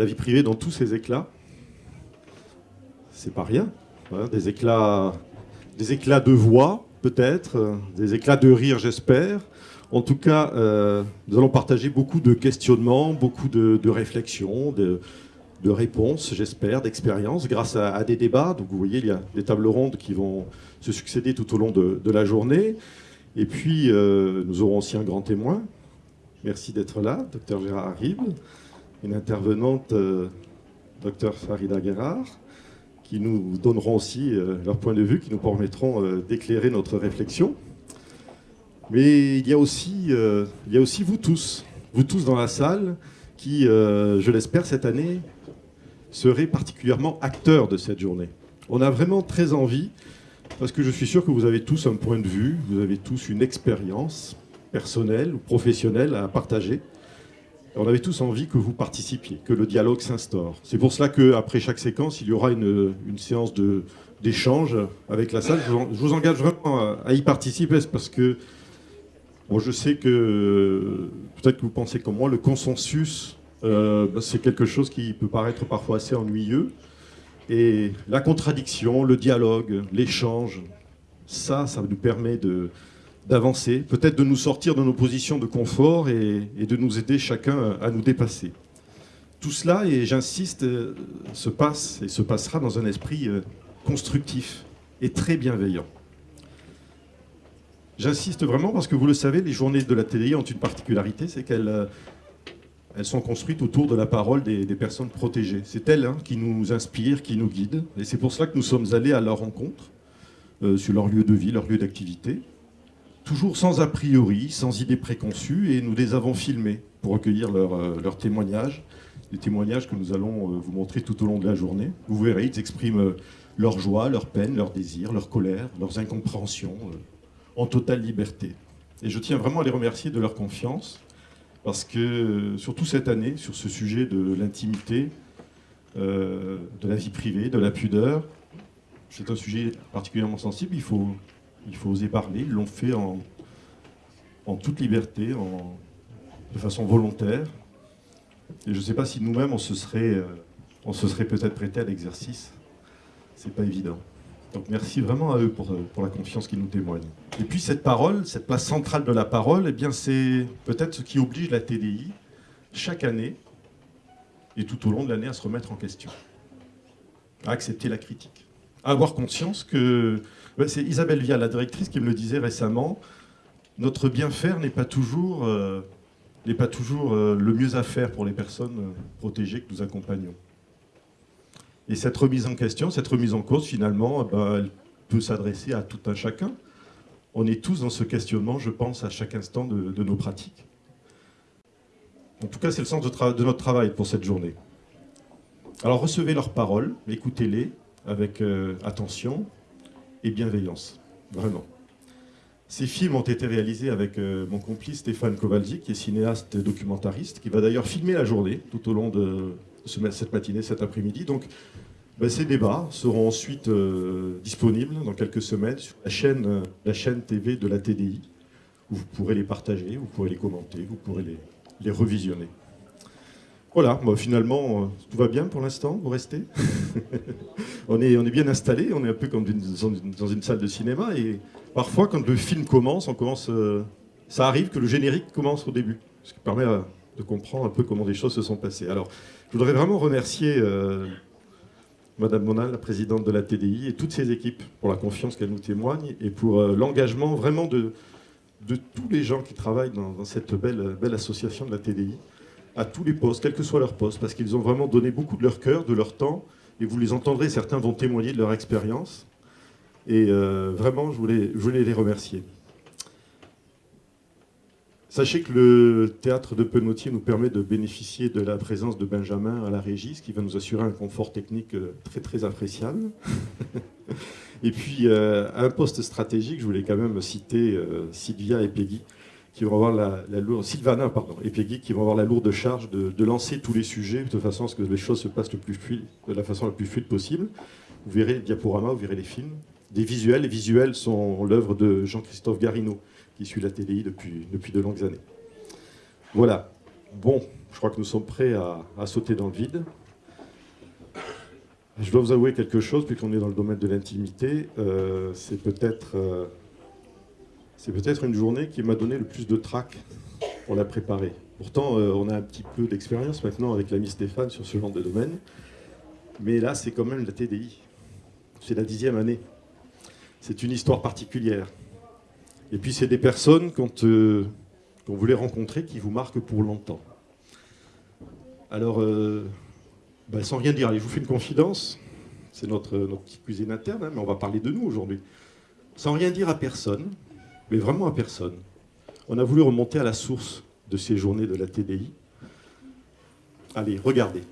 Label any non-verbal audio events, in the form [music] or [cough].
la vie privée dans tous ses éclats. C'est pas rien. hein, des, éclats, des éclats de voix, peut-être, euh, des éclats de rire, j'espère. En tout cas, euh, nous allons partager beaucoup de questionnements, beaucoup de, réflexions, de, réponses, j'espère, d'expériences, grâce à, des débats. Donc vous voyez, il y a des tables rondes qui vont se succéder tout au long de, de la journée. Et puis, euh, nous aurons aussi un grand témoin. Merci d'être là, docteur Gérard Ribes, une intervenante, euh, docteur Farida Guerrard, qui nous donneront aussi euh, leur point de vue, qui nous permettront euh, d'éclairer notre réflexion. Mais il y, a aussi, il y a aussi vous tous, vous tous dans la salle, qui, je l'espère, cette année, serez particulièrement acteurs de cette journée. On a vraiment très envie, parce que je suis sûr que vous avez tous un point de vue, vous avez tous une expérience personnelle ou professionnelle à partager. On avait tous envie que vous participiez, que le dialogue s'instaure. C'est pour cela qu'après chaque séquence, il y aura une, séance d'échange avec la salle. Je vous, engage vraiment à, y participer parce que je sais que peut-être que vous pensez comme moi, le consensus, euh, bah, c'est quelque chose qui peut paraître parfois assez ennuyeux. Et la contradiction, le dialogue, l'échange, ça, ça nous permet de, d'avancer, peut-être de nous sortir de nos positions de confort et, de nous aider chacun à nous dépasser. Tout cela, et j'insiste, euh, se passe et se passera dans un esprit euh, constructif et très bienveillant. J'insiste vraiment parce que vous le savez, les journées de la TDI ont une particularité, c'est qu'elles euh, sont construites autour de la parole des, personnes protégées. C'est elles hein, qui nous inspirent, qui nous guident. Et c'est pour cela que nous sommes allés à leur rencontre, sur leur lieu de vie, leur lieu d'activité toujours sans a priori, sans idée préconçue, et nous les avons filmés pour recueillir leurs euh, leurs témoignages, des témoignages que nous allons euh, vous montrer tout au long de la journée. Vous verrez, ils expriment euh, leur joie, leur peine, leurs désirs, leur colère, leurs incompréhensions, en totale liberté. Et je tiens vraiment à les remercier de leur confiance, parce que, surtout cette année, sur ce sujet de l'intimité, de la vie privée, de la pudeur, c'est un sujet particulièrement sensible, il faut, il faut oser parler. Ils l'ont fait en, en toute liberté, en, de façon volontaire. Et je ne sais pas si nous-mêmes, on se serait, euh, se serait peut-être prêté à l'exercice. C'est pas évident. Donc merci vraiment à eux pour, euh, pour la confiance qu'ils nous témoignent. Et puis cette parole, cette place centrale de la parole, eh bien c'est peut-être ce qui oblige la TDI chaque année et tout au long de l'année à se remettre en question, à accepter la critique, avoir conscience que Ouais, C'est Isabelle Vial, la directrice, qui me le disait récemment. Notre bien faire n'est pas toujours, euh, pas toujours euh, le mieux à faire pour les personnes euh, protégées que nous accompagnons. Et cette remise en question, cette remise en cause, finalement, eh ben, elle peut s'adresser à tout un chacun. On est tous dans ce questionnement, je pense, à chaque instant de, nos pratiques. En tout cas, c'est le sens de notre travail pour cette journée. Alors recevez leurs paroles, écoutez-les avec euh, attention, et bienveillance, vraiment. Ces films ont été réalisés avec euh, mon complice Stéphane Kowalczyk, qui est cinéaste et documentariste, qui va d'ailleurs filmer la journée tout au long de ce- cette matinée, cet après-midi. Donc, ben, ces débats seront ensuite euh, disponibles dans quelques semaines sur la chaîne, la chaîne TV de la TDI, où vous pourrez les partager, vous pourrez les commenter, vous pourrez les, les revisionner. Voilà, finalement, euh, tout va bien pour l'instant, vous restez [laughs] on, est, bien installé, on est un peu comme dans une, salle de cinéma, et parfois, quand le film commence, euh, ça arrive que le générique commence au début, ce qui permet euh, de comprendre un peu comment les choses se sont passées. Alors, je voudrais vraiment remercier euh, Madame Monal, la présidente de la TDI, et toutes ses équipes pour la confiance qu'elle nous témoigne, et pour l'engagement vraiment de, tous les gens qui travaillent dans, cette belle association de la TDI à tous les postes, quel que soit leur poste, parce qu'ils ont vraiment donné beaucoup de leur cœur, de leur temps, et vous les entendrez, certains vont témoigner de leur expérience. Et euh, vraiment, je voulais, les remercier. Sachez que le théâtre de Penotier nous permet de bénéficier de la présence de Benjamin à la régie, ce qui va nous assurer un confort technique euh, très très appréciable. [laughs] et puis, euh, un poste stratégique, je voulais quand même citer Sylvia et Peggy, qui vont avoir la, lourde, Sylvana pardon, et Peggy, qui vont avoir la lourde charge de, de lancer tous les sujets de façon à ce que les choses se passent le plus de la façon la plus fluide possible. Vous verrez les diaporamas, vous verrez les films. Des visuels, les visuels sont l'œuvre de Jean-Christophe Garino, qui suit la TDI depuis, depuis de longues années. Voilà. Bon, Je crois que nous sommes prêts à, à sauter dans le vide. Je dois vous avouer quelque chose, puisqu'on est dans le domaine de l'intimité. euh, c'est peut-être euh, c'est peut-être une journée qui m'a donné le plus de trac pour la préparer. Pourtant, euh, on a un petit peu d'expérience maintenant avec l'ami Stéphane sur ce genre de domaine. Mais là, c'est quand même la TDI. C'est la dixième année. C'est une histoire particulière. Et puis, c'est des personnes euh, qu'on voulait rencontrer qui vous marquent pour longtemps. Alors, euh, ben, sans rien dire, allez, je vous fais une confidence. C'est notre, notre petite cuisine interne, hein, mais on va parler de nous aujourd'hui. Sans rien dire à personne, mais vraiment à personne, on a voulu remonter à la source de ces journées de la TDI. Allez, regardez.